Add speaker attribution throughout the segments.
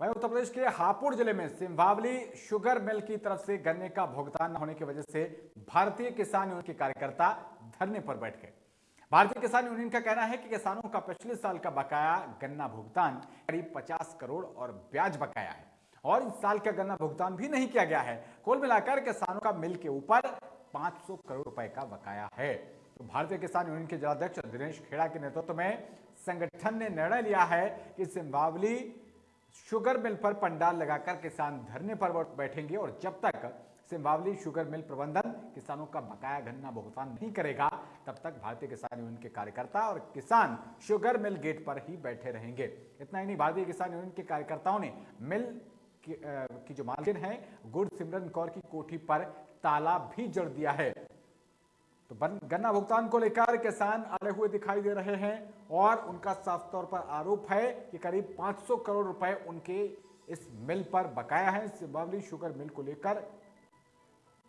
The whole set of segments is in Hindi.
Speaker 1: वहीं उत्तर प्रदेश के हापुड़ ज़िले में सिंभावली शुगर मिल की तरफ़ से गन्ने का भुगतान न होने की वजह से भारतीय किसान यूनियन के कार्यकर्ता धरने पर बैठ गए। भारतीय किसान यूनियन का कहना है कि किसानों का पिछले साल का बकाया गन्ना भुगतान करीब 50 करोड़ और ब्याज बकाया है और इस साल का गन्ना भुगतान भी नहीं किया गया है। कुल मिलाकर किसानों का मिल के ऊपर 500 करोड़ रुपए का बकाया है। तो भारतीय किसान यूनियन के जिलाध्यक्ष दिनेश खेड़ा के नेतृत्व में संगठन ने निर्णय लिया है कि सिंभावली शुगर मिल पर पंडाल लगाकर किसान धरने पर बैठेंगे और जब तक सिंभावली शुगर मिल प्रबंधन किसानों का बकाया गन्ना भुगतान नहीं करेगा तब तक भारतीय किसान यूनियन के कार्यकर्ता और किसान शुगर मिल गेट पर ही बैठे रहेंगे। इतना ही नहीं भारतीय किसान यूनियन के कार्यकर्ताओं ने मिल की, आ, की जो मालकिन है गुड़ सिमरन कौर की कोठी पर ताला भी जड़ दिया है। तो गन्ना भुगतान को लेकर किसान अड़े हुए दिखाई दे रहे हैं और उनका साफ़ तौर पर आरोप है कि करीब 500 करोड़ रुपए उनके इस मिल पर बकाया है। सिबावली शुगर मिल को लेकर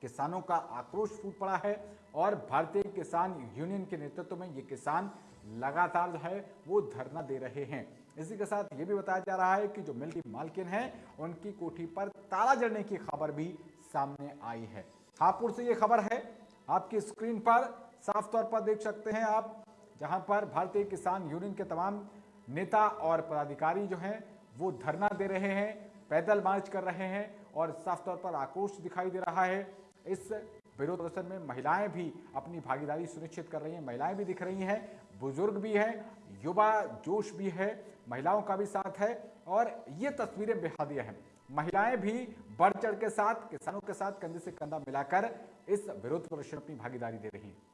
Speaker 1: किसानों का आक्रोश फूट पड़ा है और भारतीय किसान यूनियन के नेतृत्व में ये किसान लगातार जो है वो धरना दे रहे हैं। इसी के साथ ये भी बताया जा रहा है कि जो मिल की मालकिन है, उनकी कोठी पर ताला जड़ने की खबर भी सामने आई है। हापुड़ से ये खबर है। आपकी स्क्रीन पर साफ़ तौर पर देख सकते हैं आप, जहाँ पर भारतीय किसान यूनियन के तमाम नेता और पदाधिकारी जो हैं, वो धरना दे रहे हैं, पैदल मार्च कर रहे हैं और साफ़ तौर पर आक्रोश दिखाई दे रहा है। इस विरोध प्रदर्शन में महिलाएँ भी अपनी भागीदारी सुनिश्चित कर रही हैं, महिलाएँ भी दिख रही हैं, बुज़ुर्ग भी हैं, युवा जोश भी है, महिलाओं का भी साथ है और ये तस्वीरें बेहद अहम महिलाएँ भी बढ़ चढ़ के साथ, किसानों के साथ कंधे से कंधा मिलाकर इस विरोध प्रदर्शन अपनी भागीदारी दे रही हैं।